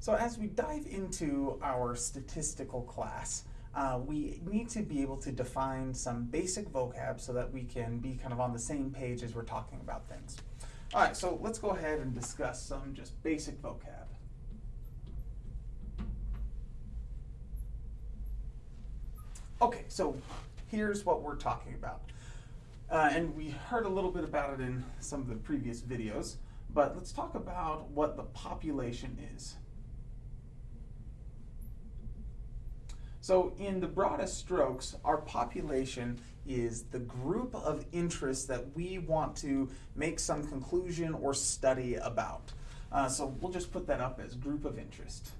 So as we dive into our statistical class, uh, we need to be able to define some basic vocab so that we can be kind of on the same page as we're talking about things. All right, so let's go ahead and discuss some just basic vocab. Okay, so here's what we're talking about. Uh, and we heard a little bit about it in some of the previous videos, but let's talk about what the population is. So in the broadest strokes, our population is the group of interests that we want to make some conclusion or study about. Uh, so we'll just put that up as group of interest.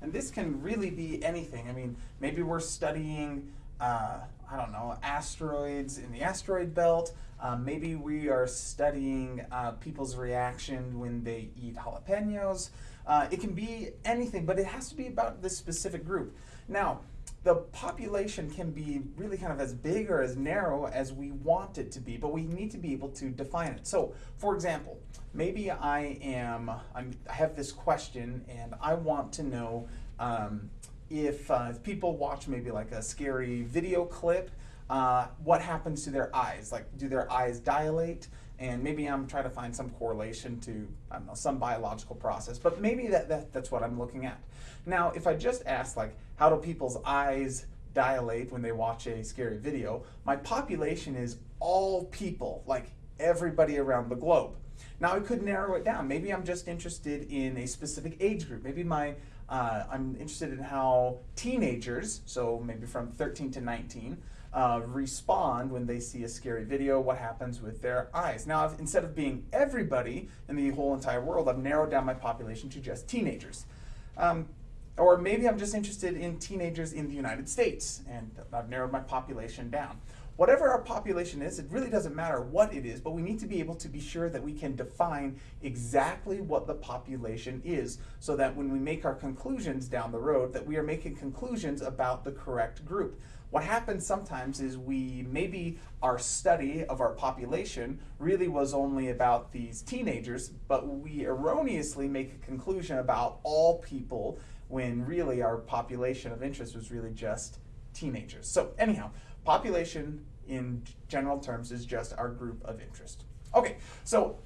And this can really be anything. I mean, maybe we're studying uh, I don't know, asteroids in the asteroid belt. Um, maybe we are studying uh, people's reaction when they eat jalapenos. Uh, it can be anything, but it has to be about this specific group. Now, the population can be really kind of as big or as narrow as we want it to be, but we need to be able to define it. So, for example, maybe I am, I'm, i have this question and I want to know um, if, uh, if people watch maybe like a scary video clip, uh, what happens to their eyes? Like, do their eyes dilate? And maybe I'm trying to find some correlation to, I don't know, some biological process, but maybe that, that that's what I'm looking at. Now, if I just ask like, how do people's eyes dilate when they watch a scary video, my population is all people, like everybody around the globe. Now I could narrow it down. Maybe I'm just interested in a specific age group. Maybe my uh, I'm interested in how teenagers, so maybe from 13 to 19, uh, respond when they see a scary video, what happens with their eyes. Now, I've, instead of being everybody in the whole entire world, I've narrowed down my population to just teenagers. Um, or maybe I'm just interested in teenagers in the United States, and I've narrowed my population down. Whatever our population is, it really doesn't matter what it is, but we need to be able to be sure that we can define exactly what the population is so that when we make our conclusions down the road, that we are making conclusions about the correct group. What happens sometimes is we, maybe our study of our population really was only about these teenagers, but we erroneously make a conclusion about all people when really our population of interest was really just teenagers. So anyhow, Population, in general terms, is just our group of interest. Okay, so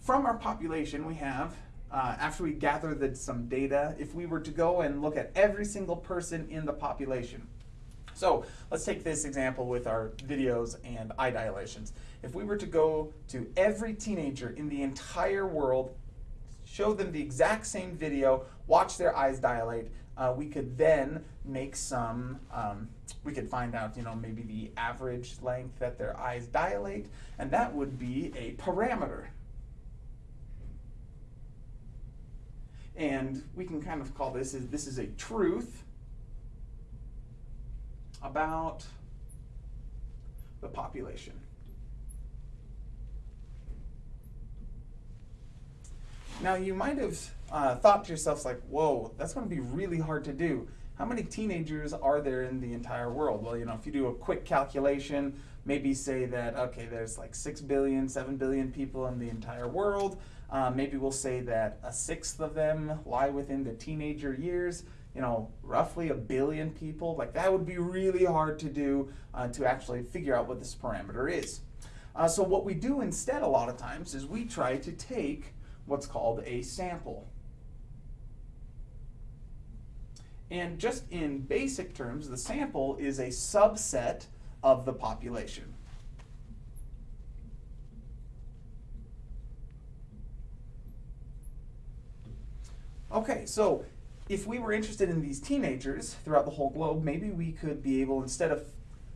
from our population, we have, uh, after we gather the, some data, if we were to go and look at every single person in the population, so let's take this example with our videos and eye dilations. If we were to go to every teenager in the entire world, show them the exact same video, watch their eyes dilate, uh, we could then make some, um, we could find out, you know, maybe the average length that their eyes dilate, and that would be a parameter. And we can kind of call this, is this is a truth about the population. Now you might have uh, thought to yourselves like, whoa, that's going to be really hard to do. How many teenagers are there in the entire world? Well, you know, if you do a quick calculation, maybe say that, okay, there's like 6 billion, 7 billion people in the entire world. Uh, maybe we'll say that a sixth of them lie within the teenager years. You know, roughly a billion people. Like that would be really hard to do uh, to actually figure out what this parameter is. Uh, so what we do instead a lot of times is we try to take what's called a sample. And just in basic terms, the sample is a subset of the population. Okay, so if we were interested in these teenagers throughout the whole globe, maybe we could be able, instead of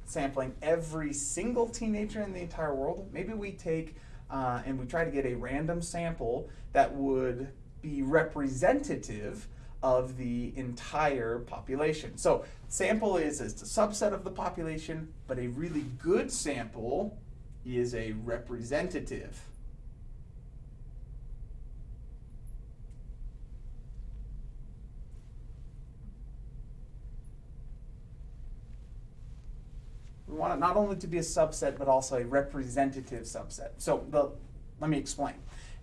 sampling every single teenager in the entire world, maybe we take uh, and we try to get a random sample that would be representative of the entire population. So sample is, is a subset of the population, but a really good sample is a representative. We want it not only to be a subset, but also a representative subset. So the, let me explain.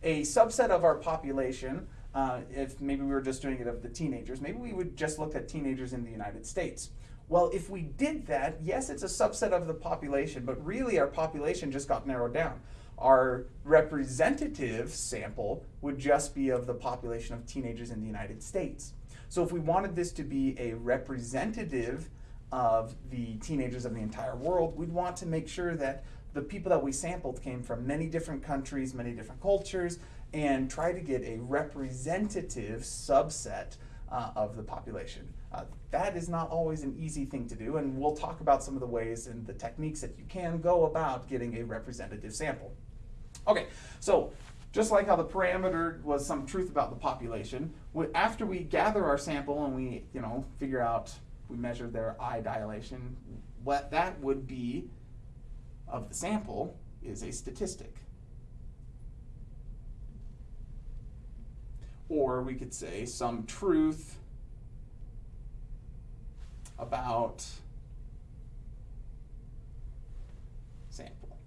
A subset of our population, uh, if maybe we were just doing it of the teenagers, maybe we would just look at teenagers in the United States. Well, if we did that, yes, it's a subset of the population, but really our population just got narrowed down. Our representative sample would just be of the population of teenagers in the United States. So if we wanted this to be a representative of the teenagers of the entire world, we'd want to make sure that the people that we sampled came from many different countries, many different cultures, and try to get a representative subset uh, of the population. Uh, that is not always an easy thing to do, and we'll talk about some of the ways and the techniques that you can go about getting a representative sample. Okay, so just like how the parameter was some truth about the population, after we gather our sample and we, you know, figure out, we measure their eye dilation, what that would be of the sample is a statistic. Or we could say some truth about sample.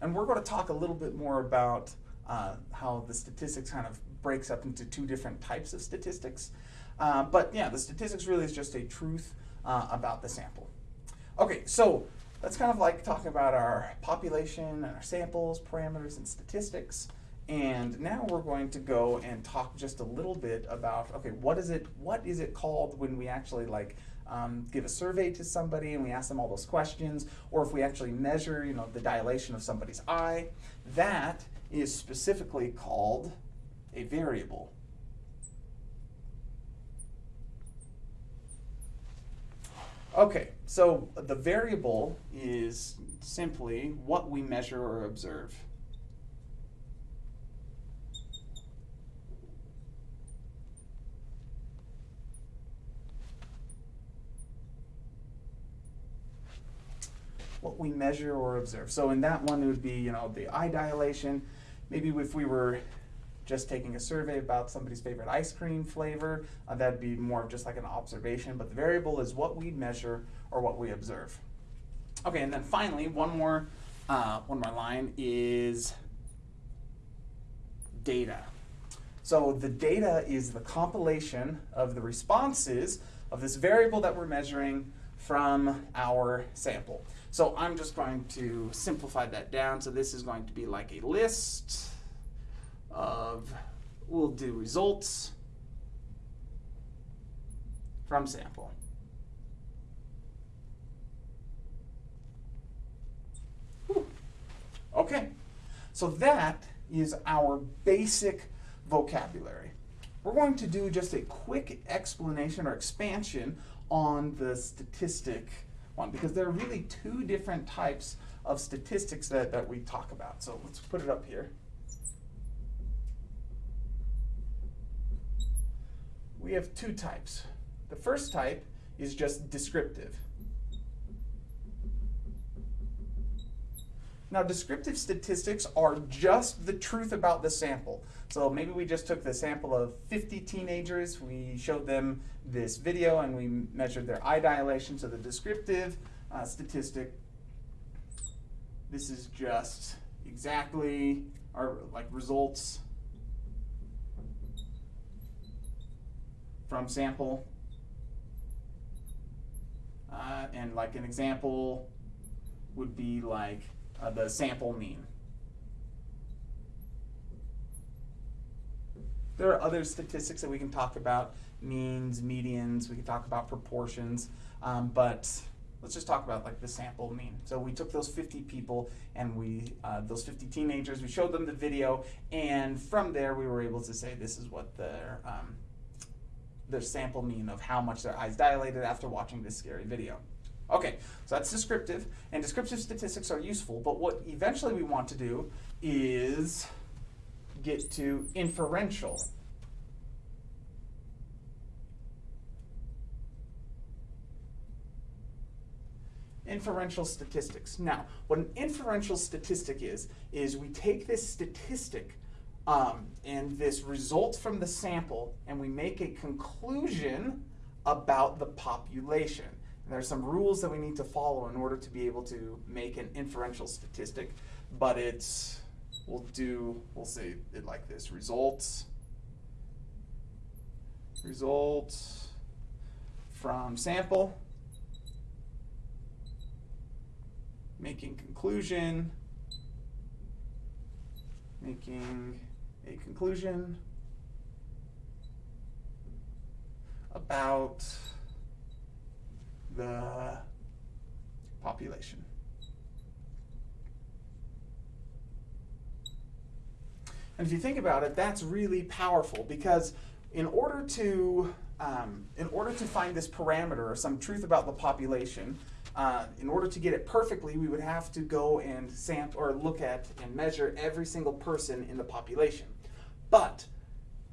And we're going to talk a little bit more about uh, how the statistics kind of breaks up into two different types of statistics. Uh, but yeah, the statistics really is just a truth uh, about the sample. Okay, so that's kind of like talking about our population and our samples, parameters, and statistics. And now we're going to go and talk just a little bit about, okay, what is it, what is it called when we actually like um, give a survey to somebody and we ask them all those questions, or if we actually measure, you know, the dilation of somebody's eye, that is specifically called a variable. Okay, so the variable is simply what we measure or observe. what we measure or observe. So in that one, it would be, you know, the eye dilation. Maybe if we were just taking a survey about somebody's favorite ice cream flavor, uh, that'd be more of just like an observation, but the variable is what we measure or what we observe. Okay, and then finally, one more, uh, one more line is data. So the data is the compilation of the responses of this variable that we're measuring from our sample. So I'm just going to simplify that down. So this is going to be like a list of, we'll do results from sample. Whew. Okay, so that is our basic vocabulary. We're going to do just a quick explanation or expansion on the statistic one because there are really two different types of statistics that, that we talk about. So let's put it up here. We have two types. The first type is just descriptive. Now, descriptive statistics are just the truth about the sample. So maybe we just took the sample of 50 teenagers, we showed them this video, and we measured their eye dilation. So the descriptive uh, statistic, this is just exactly our like results from sample. Uh, and like an example would be like uh, the sample mean. There are other statistics that we can talk about, means, medians, we can talk about proportions, um, but let's just talk about like the sample mean. So we took those 50 people and we, uh, those 50 teenagers, we showed them the video, and from there we were able to say this is what their um, their sample mean of how much their eyes dilated after watching this scary video. Okay, so that's descriptive, and descriptive statistics are useful, but what eventually we want to do is get to inferential. Inferential statistics. Now, what an inferential statistic is, is we take this statistic um, and this results from the sample, and we make a conclusion about the population. And there's some rules that we need to follow in order to be able to make an inferential statistic, but it's, we'll do, we'll say it like this, results, results from sample, making conclusion, making a conclusion about the population. And if you think about it, that's really powerful because in order to um, in order to find this parameter or some truth about the population, uh, in order to get it perfectly, we would have to go and sample or look at and measure every single person in the population. But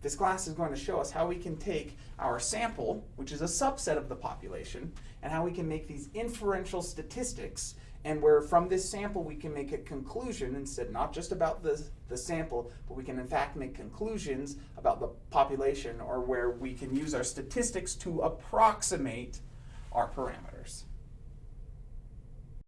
this class is going to show us how we can take our sample, which is a subset of the population, and how we can make these inferential statistics and where from this sample we can make a conclusion instead not just about the, the sample, but we can in fact make conclusions about the population or where we can use our statistics to approximate our parameters.